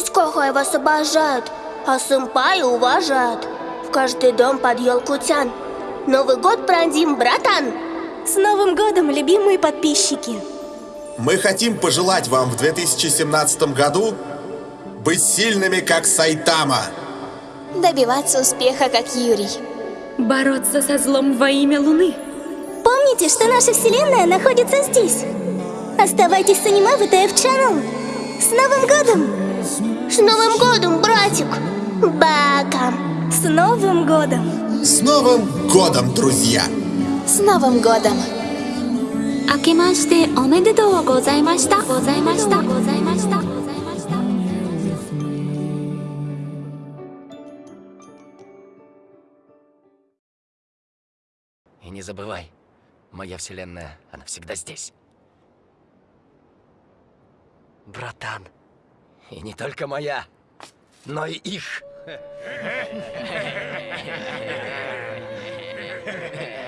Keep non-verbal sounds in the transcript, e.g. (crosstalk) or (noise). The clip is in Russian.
Уськогой вас обожают, а сэмпай уважают. В каждый дом под елку тян. Новый год пройдем, братан! С Новым годом, любимые подписчики! Мы хотим пожелать вам в 2017 году быть сильными, как Сайтама. Добиваться успеха, как Юрий. Бороться со злом во имя Луны. Помните, что наша вселенная находится здесь. Оставайтесь с аниме ВТФ Channel. С Новым годом! С Новым годом, братик! Бака! С Новым годом! С Новым годом, друзья! С Новым годом! 明けましておめでとうございましたございましたございましたい не забывай моя вселенная она всегда здесь братан и не только моя, но и их. (laughs)